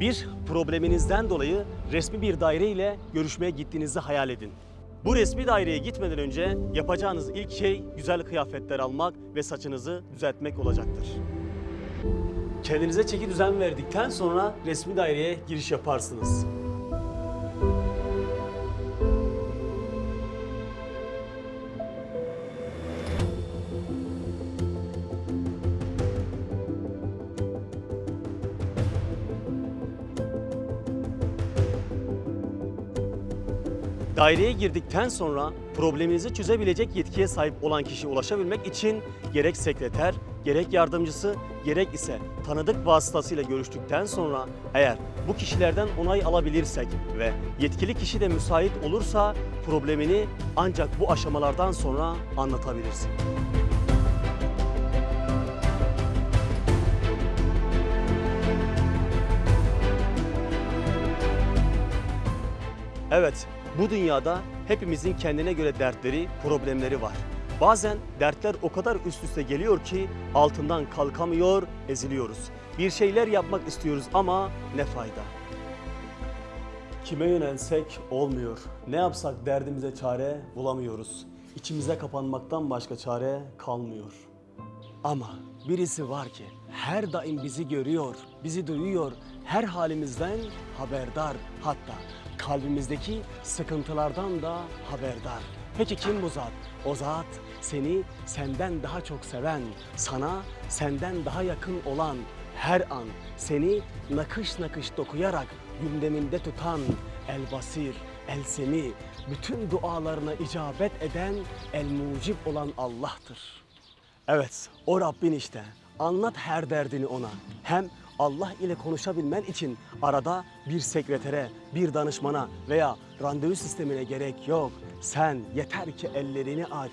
Bir probleminizden dolayı resmi bir daire ile görüşmeye gittiğinizi hayal edin. Bu resmi daireye gitmeden önce yapacağınız ilk şey güzel kıyafetler almak ve saçınızı düzeltmek olacaktır. Kendinize çeki düzen verdikten sonra resmi daireye giriş yaparsınız. Daireye girdikten sonra probleminizi çözebilecek yetkiye sahip olan kişiye ulaşabilmek için gerek sekreter, gerek yardımcısı, gerek ise tanıdık vasıtasıyla görüştükten sonra eğer bu kişilerden onay alabilirsek ve yetkili kişi de müsait olursa problemini ancak bu aşamalardan sonra anlatabilirsin. Evet, bu dünyada hepimizin kendine göre dertleri, problemleri var. Bazen dertler o kadar üst üste geliyor ki altından kalkamıyor, eziliyoruz. Bir şeyler yapmak istiyoruz ama ne fayda? Kime yönelsek olmuyor. Ne yapsak derdimize çare bulamıyoruz. İçimize kapanmaktan başka çare kalmıyor. Ama birisi var ki her daim bizi görüyor, bizi duyuyor, her halimizden haberdar. Hatta kalbimizdeki sıkıntılardan da haberdar. Peki kim bu zat? O zat seni senden daha çok seven, sana senden daha yakın olan, her an seni nakış nakış dokuyarak gündeminde tutan El Basir, El Semi, bütün dualarına icabet eden El Mucib olan Allah'tır. Evet, o Rabbin işte. Anlat her derdini ona. Hem Allah ile konuşabilmen için arada bir sekretere, bir danışmana veya randevu sistemine gerek yok. Sen yeter ki ellerini aç.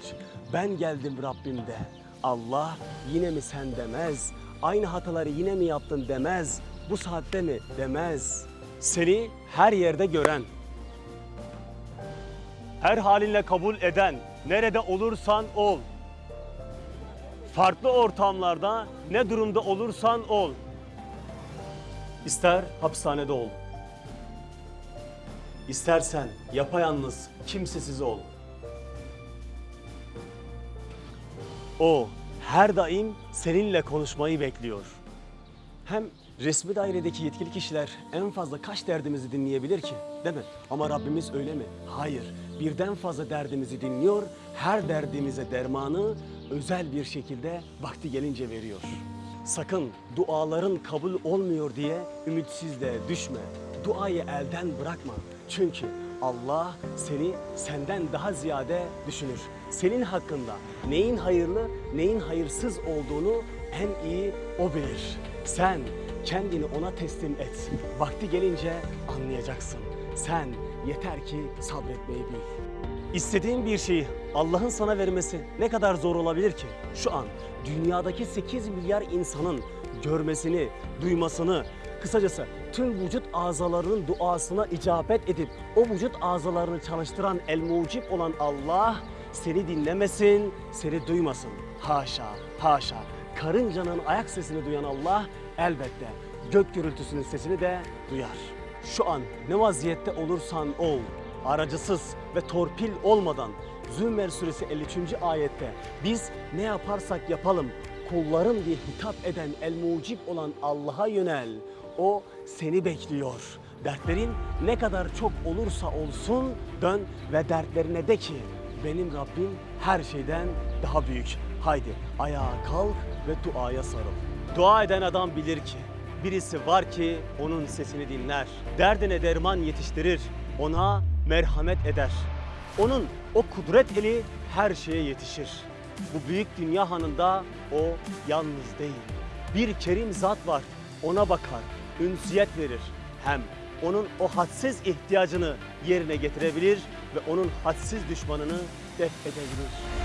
Ben geldim Rabbim de. Allah yine mi sen demez. Aynı hataları yine mi yaptın demez. Bu saatte mi demez. Seni her yerde gören, her halinle kabul eden, nerede olursan ol, farklı ortamlarda ne durumda olursan ol. İster hapishanede ol. İstersen yapayalnız, kimsesiz ol. O her daim seninle konuşmayı bekliyor. Hem resmi dairedeki yetkili kişiler en fazla kaç derdimizi dinleyebilir ki? Değil mi? Ama Rabbimiz öyle mi? Hayır. Birden fazla derdimizi dinliyor. Her derdimize dermanı özel bir şekilde vakti gelince veriyor. Sakın duaların kabul olmuyor diye ümitsizliğe düşme. Duayı elden bırakma. Çünkü Allah seni senden daha ziyade düşünür. Senin hakkında neyin hayırlı, neyin hayırsız olduğunu en iyi o bilir. Sen kendini ona teslim et. Vakti gelince anlayacaksın. Sen yeter ki sabretmeyi bil. İstediğin bir şeyi Allah'ın sana vermesi ne kadar zor olabilir ki? Şu an dünyadaki 8 milyar insanın görmesini, duymasını, kısacası tüm vücut azalarının duasına icabet edip o vücut azalarını çalıştıran el mucib olan Allah seni dinlemesin, seni duymasın. Haşa, haşa. Karıncanın ayak sesini duyan Allah elbette gök gürültüsünün sesini de duyar. Şu an ne vaziyette olursan ol, aracısız ve torpil olmadan Zümer suresi 53. ayette biz ne yaparsak yapalım kullarım diye hitap eden el mucib olan Allah'a yönel. O seni bekliyor. Dertlerin ne kadar çok olursa olsun dön ve dertlerine de ki benim Rabbim her şeyden daha büyük. Haydi ayağa kalk ve duaya sarıl. Dua eden adam bilir ki birisi var ki onun sesini dinler. Derdine derman yetiştirir. Ona merhamet eder. Onun o kudret eli her şeye yetişir. Bu büyük dünya hanında o yalnız değil. Bir kerim zat var. Ona bakar, ünsiyet verir. Hem onun o hadsiz ihtiyacını yerine getirebilir ve onun hadsiz düşmanını def edebilir.